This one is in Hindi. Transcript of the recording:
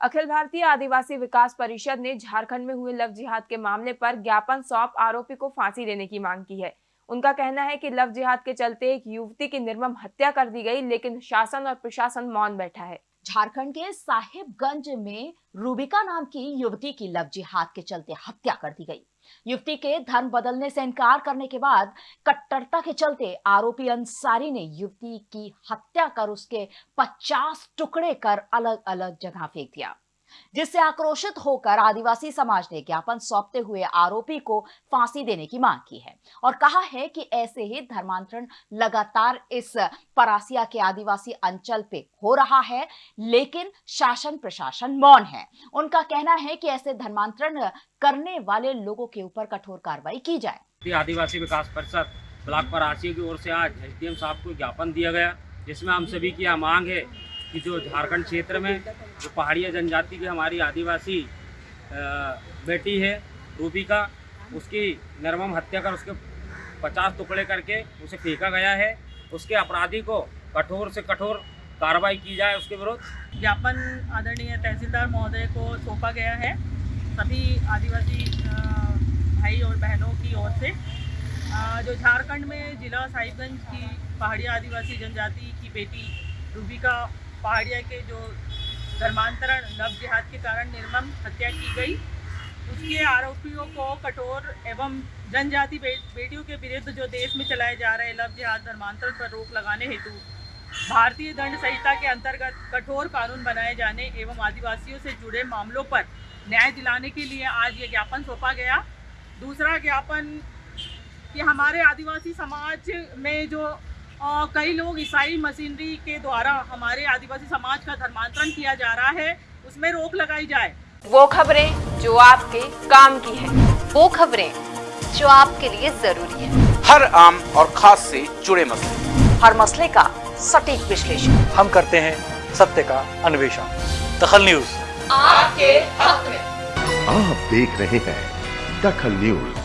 अखिल भारतीय आदिवासी विकास परिषद ने झारखंड में हुए लव जिहाद के मामले पर ज्ञापन सौंप आरोपी को फांसी देने की मांग की है। उनका कहना है कि लव जिहाद के चलते एक युवती की निर्मम हत्या कर दी गई, लेकिन शासन और प्रशासन मौन बैठा है। झारखंड के साहिबगंज में रूबिका नाम की युवती की लव जिहाद के चलते हत्या कर दी गई। युवती के धर्म बदलने से इनकार करने के बाद कट्टरता के चलते आरोपी अंसारी ने युवती की हत्या कर उसके 50 टुकड़े कर अलग अलग जगह फेंक दिया। जिससे आक्रोशित होकर आदिवासी समाज ने ज्ञापन सौंपते हुए आरोपी को फांसी देने की मांग की है और कहा है कि ऐसे ही धर्मांतरण लगातार इस परासिया के आदिवासी अंचल पे हो रहा है, लेकिन शासन प्रशासन मौन है। उनका कहना है कि ऐसे धर्मांतरण करने वाले लोगों के ऊपर कठोर कार्रवाई की जाए। आदिवासी विकास परिषद ब्लॉक परासी की ओर से आज एसडीएम साहब को ज्ञापन दिया गया, जिसमें हम सभी की यह मांग है कि जो झारखंड क्षेत्र में जो पहाड़िया जनजाति की हमारी आदिवासी बेटी है रूपिका उसकी निर्मम हत्या कर उसके पचास टुकड़े करके उसे फेंका गया है। उसके अपराधी को कठोर से कठोर कार्रवाई की जाए उसके विरुद्ध। ज्ञापन आदरणीय तहसीलदार महोदय को सौंपा गया है। सभी आदिवासी भाई और बहनों की ओर से जो झारखंड में जिला साहिबगंज की पहाड़िया आदिवासी जनजाति की बेटी रूबिका पहाड़िया के जो धर्मांतरण लव जिहाद के कारण निर्मम हत्या की गई। उसके आरोपियों को कठोर एवं जनजाति बेटियों के विरुद्ध जो देश में चलाए जा रहे लव जिहाद धर्मांतरण पर रोक लगाने हेतु भारतीय दंड संहिता के अंतर्गत कठोर कानून बनाए जाने एवं आदिवासियों से जुड़े मामलों पर न्याय दिलाने के लिए आज ये ज्ञापन सौंपा गया। दूसरा ज्ञापन कि हमारे आदिवासी समाज में जो कई लोग ईसाई मशीनरी के द्वारा हमारे आदिवासी समाज का धर्मांतरण किया जा रहा है उसमें रोक लगाई जाए। वो खबरें जो आपके काम की है वो खबरें जो आपके लिए ज़रूरी है। हर आम और खास से जुड़े मसले। हर मसले का सटीक विश्लेषण। हम करते हैं सत्य का अन्वेषण। दखल न्यूज़। आपके हक में। आप देख रहे हैं दखल न्यूज़।